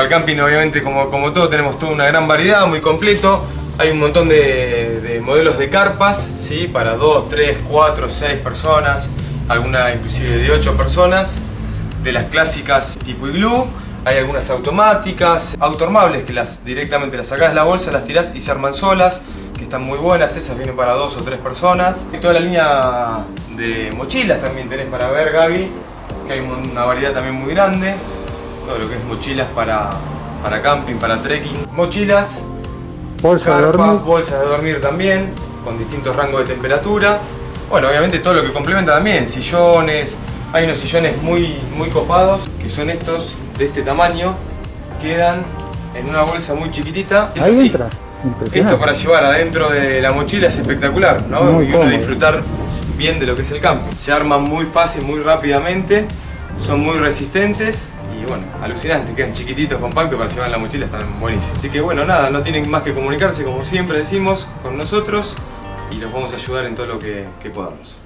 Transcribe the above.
para el camping obviamente como, como todo tenemos toda una gran variedad, muy completo. Hay un montón de, de modelos de carpas, ¿sí? para 2, 3, 4, 6 personas, alguna inclusive de 8 personas. De las clásicas tipo iglú, hay algunas automáticas, autoarmables que las directamente las sacás de la bolsa, las tirás y se arman solas, que están muy buenas, esas vienen para dos o tres personas. Y toda la línea de mochilas también tenés para ver, Gaby, que hay una variedad también muy grande. Todo lo que es mochilas para, para camping, para trekking. Mochilas, Bolsa de dormir. bolsas de dormir también, con distintos rangos de temperatura. Bueno, obviamente todo lo que complementa también, sillones, hay unos sillones muy, muy copados, que son estos, de este tamaño, quedan en una bolsa muy chiquitita. Es Ahí así. entra. Esto para llevar adentro de la mochila es espectacular, ¿no? Muy y uno cómodo. disfrutar bien de lo que es el camping. Se arman muy fácil, muy rápidamente, son muy resistentes bueno, alucinantes, quedan chiquititos, compactos para llevar la mochila, están buenísimos. Así que bueno, nada, no tienen más que comunicarse como siempre decimos con nosotros y los vamos a ayudar en todo lo que podamos.